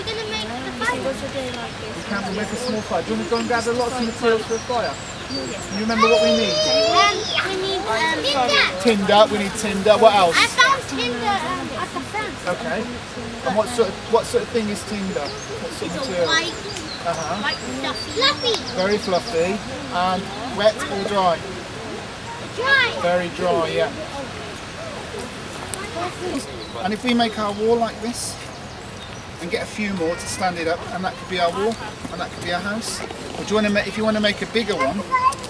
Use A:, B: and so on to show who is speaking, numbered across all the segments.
A: we're going to make the fire.
B: What's a day like this?
C: Camp will make a small fire. Do you want to go and gather lots of materials for a fire? You remember what we need?
A: Um, we need um, tinder.
C: Tinder, we need tinder. What else?
A: I found tinder um, at the fence.
C: Okay. And what sort of what sort of thing is tinder? What sort of
A: It's a
C: material?
A: white,
C: Uh-huh.
A: white fluffy. Fluffy.
C: Very fluffy. And wet or dry?
A: Dry.
C: Very dry, yeah. And if we make our wall like this and get a few more to stand it up, and that could be our wall, and that could be our house. Or do you want to make? If you want to make a bigger one,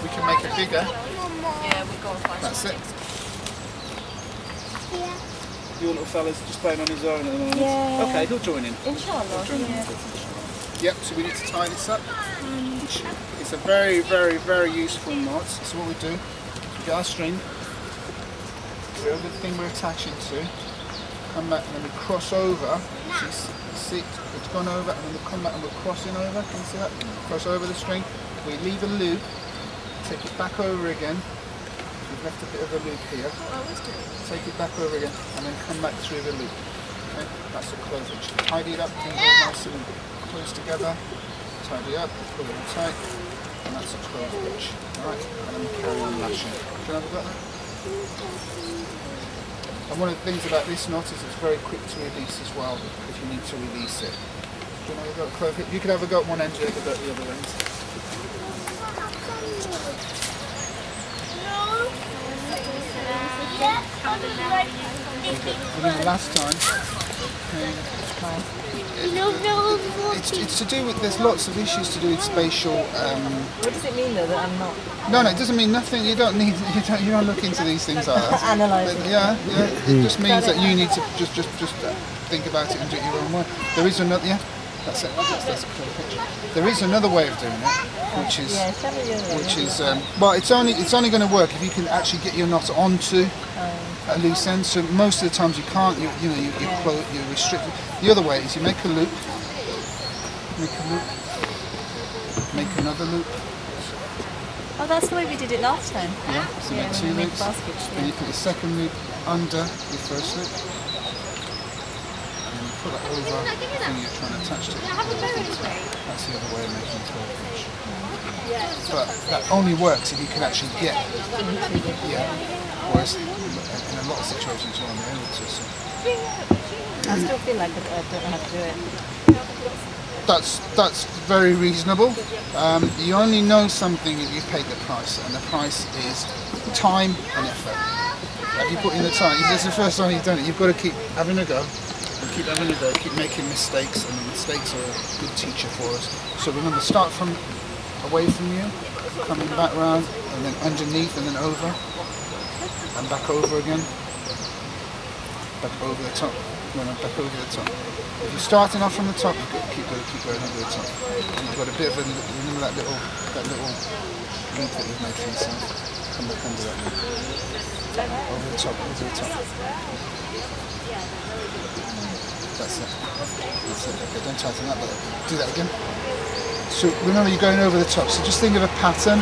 C: we can make it bigger.
B: Yeah, we've got to find
C: That's it. Your little fella's just playing on his own at the moment.
B: Yeah.
C: Okay, he'll join in.
B: Inshallah, yeah.
C: Yep, so we need to tie this up. It's a very, very, very useful knot. So what we do, we get our string, go over the thing we're attaching to, come back and then we cross over. See, see, it's gone over and then we come back and we're crossing over. Can you see that? Cross over the string. We leave a loop, take it back over again. We've left a bit of a loop here. Take it back over again and then come back through the loop. Okay, that's a clove hitch. Tidy it up, things are nice and close together. Tidy up, pull it tight, and that's a clove hitch. Alright, and then carry on lashing. Do you know got that? And one of the things about this knot is it's very quick to release as well if you need to release it. You know have a go at clove hitch? You could have a go at one end, you have a go at the other end. Remember last time?
A: No, no,
C: It's, it's to do with, there's lots of issues to do with spatial um,
B: What does it mean though that I'm not
C: No, no, it doesn't mean nothing. You don't need. You don't. You don't look into these things like that.
B: analysing?
C: Yeah, yeah. It just means that you need to just, just, just uh, think about it and do it your own way. There is another. Yeah, that's it. That's, that's a clear picture. There is another way of doing it, which is,
B: Yeah, tell me the other
C: which is. Um, well, it's only it's only going to work if you can actually get your knot onto a loose end. So most of the times you can't. You, you know, you you, clo- you restrict. it. The other way is you make a loop, make a loop, make another loop.
B: Oh, that's the way we did it last time.
C: Yeah, so
B: Yeah,
C: make two
B: we made
C: loops.
B: baskets,
C: Then
B: yeah.
C: you put your second loop under your first loop. And then you put it over the thing you're trying to attach to. That's the other way of making a curve finish. But that only works if you can actually get. Yeah. Whereas in a lot of situations you're own to. So
B: I still feel like I don't how to do it.
C: that's that's very reasonable. Um, you only know something if you paid the price, and the price is time and effort. Have you put in the time? This is the first time you've done it, you've got to keep having a go. Keep having a go, keep making mistakes, and the mistakes are a good teacher for us. So remember, start from away from you, coming back round, and then underneath, and then over, and back over again, back over the top, no, no, back over the top. If you're starting off from the top, keep going, keep going over the top. And you've got a bit of a, remember that little, that little loop that you've made for yourself. Come back under that loop. Over the top, over the top. That's it. That's it. Okay, don't tighten that, but do that again. So remember you're going over the top. So just think of a pattern,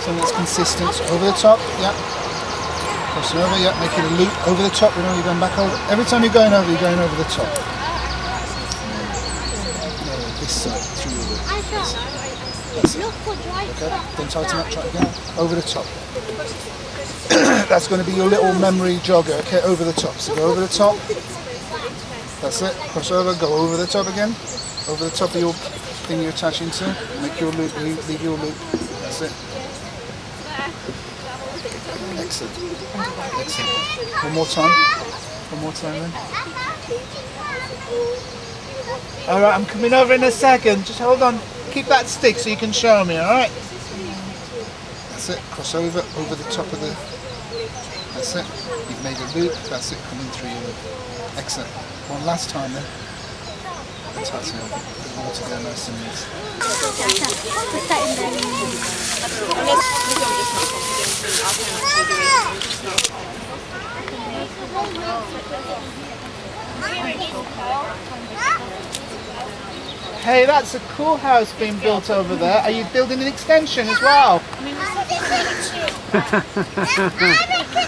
C: something that's consistent. So over the top, yeah. Crossing over, yeah, making a loop over the top. Remember you're going back over. Every time you're going over, you're going over the top. No, this side, through your loop. That's it.
A: For dry
C: Okay, then tighten up, try it again. Over the top. That's going to be your little memory jogger, okay, over the top. So go over the top. That's it. Cross over, go over the top again. Over the top of your thing you're attaching to. Make your loop, leave, leave your loop. That's it. Excellent. Excellent. One more time. One more time then. All right, I'm coming over in a second. Just hold on. Keep that stick so you can show me, all right? That's it. Cross over, over the top of the... That's it. You've made a loop. That's it, coming through your loop. Excellent. One last time then. Fantastic. Put it all together nice and neat.
A: Put that in there.
C: Hey, that's a cool house being built over there. Are you building an extension as well?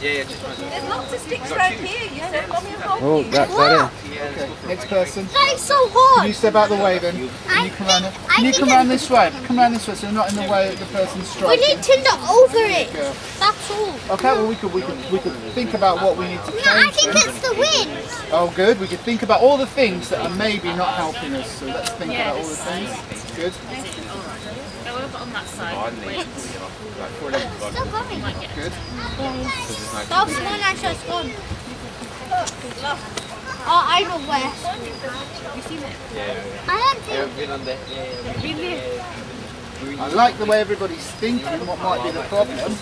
B: There's lots of sticks around here. You said, Mommy, and hold
D: Oh, that, that
C: Okay, next person.
A: That is so hot.
C: Can
A: hard.
C: you step out the way then? Can you come around, can you come around this way? Come around this way so you're not in the way of the person
A: We need to look over it. That's all.
C: Okay, well we could we could we could think about what we need to change.
A: No, I think it's the wind.
C: Oh, good. We could think about all the things that are maybe not helping us. So let's think about all the things. Good.
B: Go over on that side. Wait.
A: Still going.
C: Good.
A: That's one I just gone. Oh, I know where. I don't think.
C: I like the way everybody's thinking. What might be the problem?